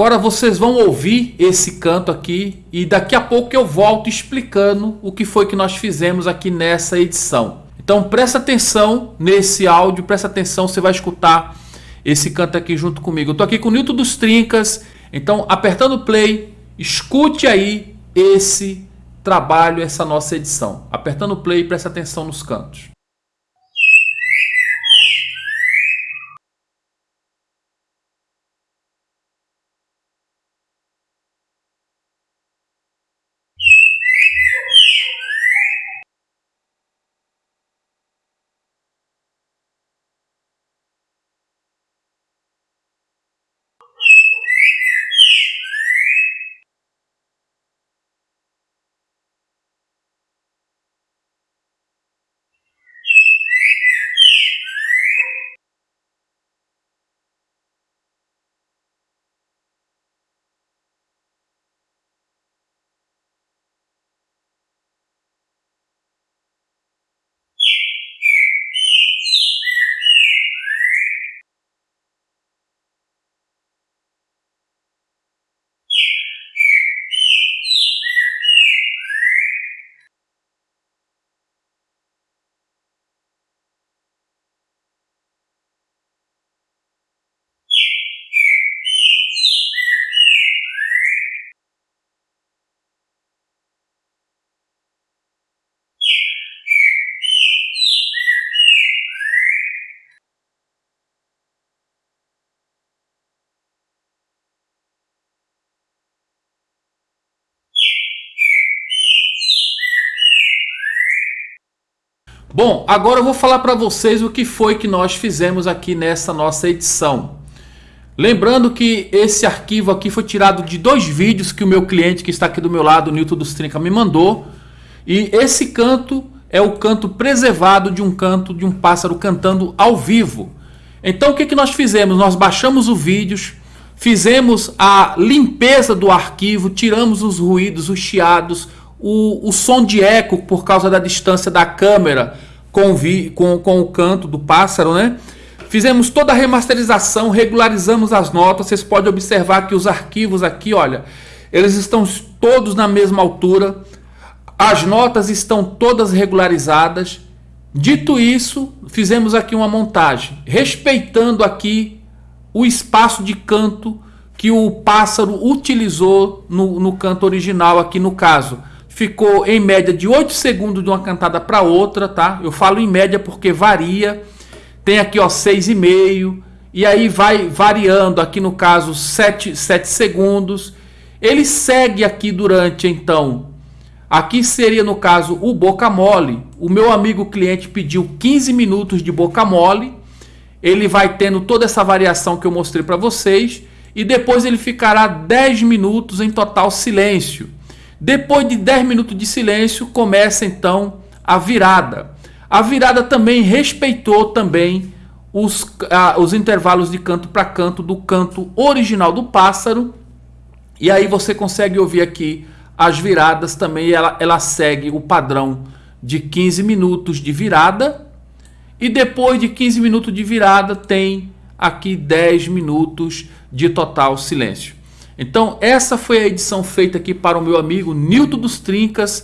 Agora vocês vão ouvir esse canto aqui e daqui a pouco eu volto explicando o que foi que nós fizemos aqui nessa edição. Então presta atenção nesse áudio, presta atenção, você vai escutar esse canto aqui junto comigo. Eu tô aqui com o Nilton dos Trincas, então apertando play, escute aí esse trabalho, essa nossa edição. Apertando play, presta atenção nos cantos. Bom, agora eu vou falar para vocês o que foi que nós fizemos aqui nessa nossa edição. Lembrando que esse arquivo aqui foi tirado de dois vídeos que o meu cliente que está aqui do meu lado, o Newton dos Trinca, me mandou. E esse canto é o canto preservado de um canto de um pássaro cantando ao vivo. Então o que, que nós fizemos? Nós baixamos o vídeo, fizemos a limpeza do arquivo, tiramos os ruídos, os chiados, o, o som de eco por causa da distância da câmera com, vi, com, com o canto do pássaro, né? Fizemos toda a remasterização, regularizamos as notas. Vocês podem observar que os arquivos aqui, olha, eles estão todos na mesma altura. As notas estão todas regularizadas. Dito isso, fizemos aqui uma montagem, respeitando aqui o espaço de canto que o pássaro utilizou no, no canto original aqui no caso ficou em média de 8 segundos de uma cantada para outra, tá? Eu falo em média porque varia. Tem aqui, ó, 6,5 e aí vai variando, aqui no caso 7, 7 segundos. Ele segue aqui durante, então, aqui seria no caso o boca mole. O meu amigo cliente pediu 15 minutos de boca mole. Ele vai tendo toda essa variação que eu mostrei para vocês e depois ele ficará 10 minutos em total silêncio. Depois de 10 minutos de silêncio, começa então a virada. A virada também respeitou também os, ah, os intervalos de canto para canto do canto original do pássaro. E aí você consegue ouvir aqui as viradas também. Ela, ela segue o padrão de 15 minutos de virada. E depois de 15 minutos de virada tem aqui 10 minutos de total silêncio. Então essa foi a edição feita aqui para o meu amigo Nilton dos Trincas.